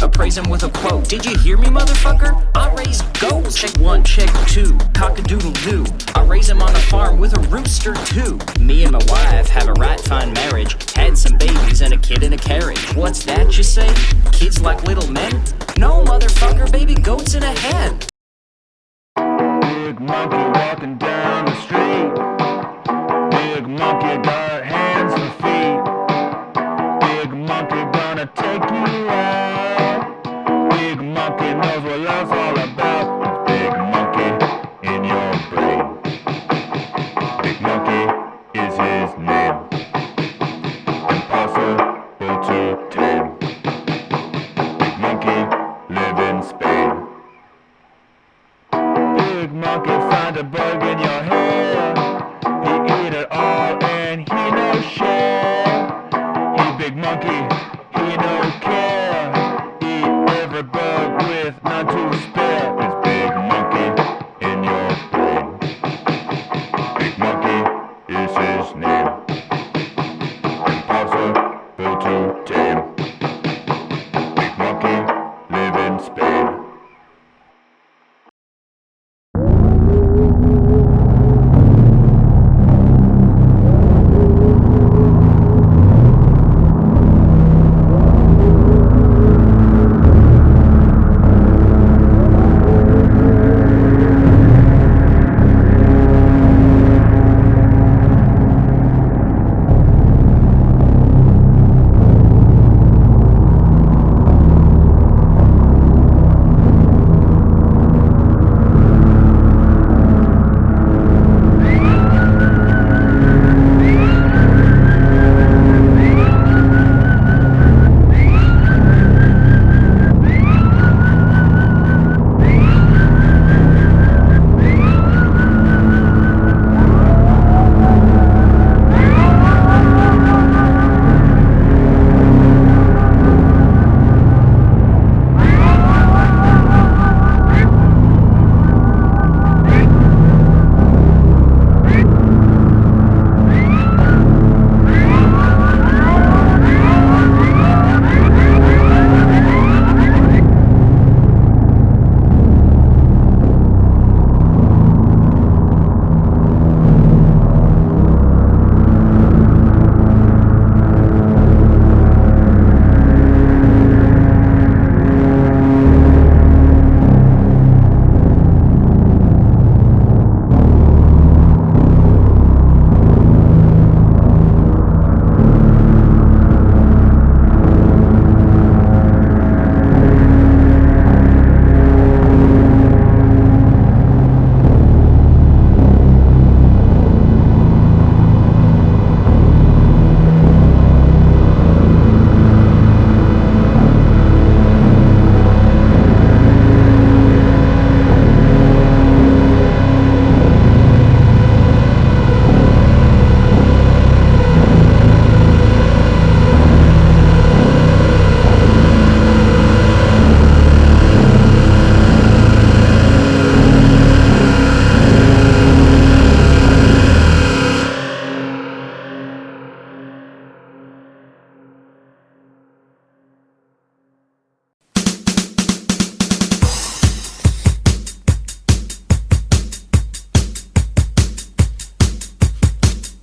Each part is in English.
appraise him with a quote. Did you hear me, motherfucker? I raise goats. Check one, check two, cock a doodle doo. I raise him on a farm with a rooster too. Me and my wife have a right fine marriage. Had some babies and a kid in a carriage. What's that you say? Kids like little men? No, motherfucker, baby goats in a head. Big monkey walking down the street. Big monkey got hands and feet. Big monkey gonna take you out. Big monkey knows what life's all about. Big monkey in your brain. Big monkey is his name.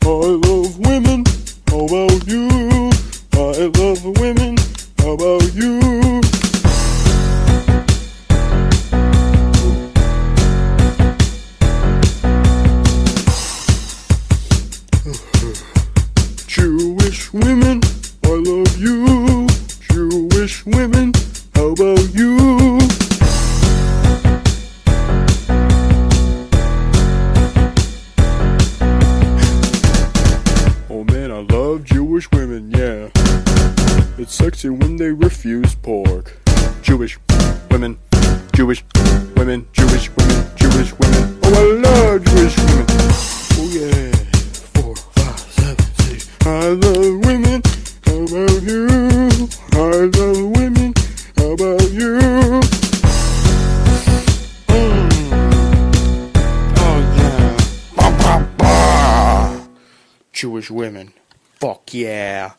I love women. How about you? I love women. How about you? When refuse pork. Jewish women, Jewish women, Jewish women, Jewish women. Oh, I love Jewish women. Oh yeah. Four, five, seven, six. I love women. How about you? I love women. How about you? Mm. Oh yeah. Bah, bah, bah. Jewish women. Fuck yeah.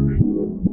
Was. Eat,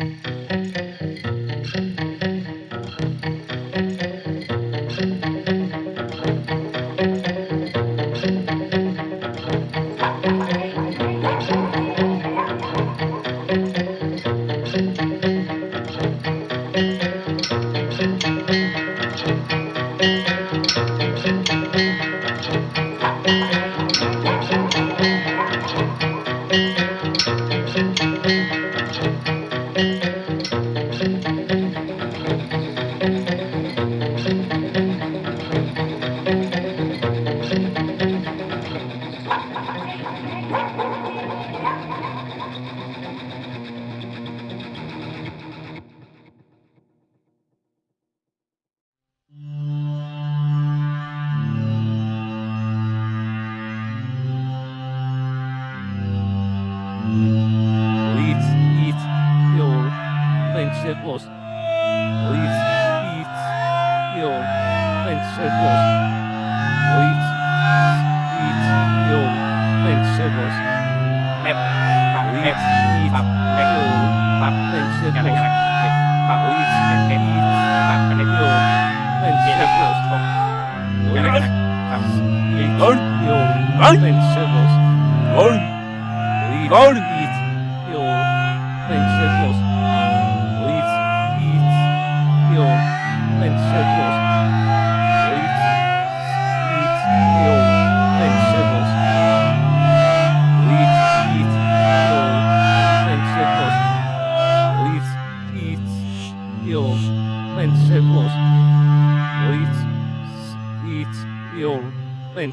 your Morning, Sibbles. Morning. Morning, eat. Your name, Sibbles. Eat. Eat. Your name, Sibbles. Eat. Eat. Your name, Sibbles. Eat. Eat. Your name, Sibbles. Eat. Eat. Your name, Sibbles. Eat. Eat. Your name,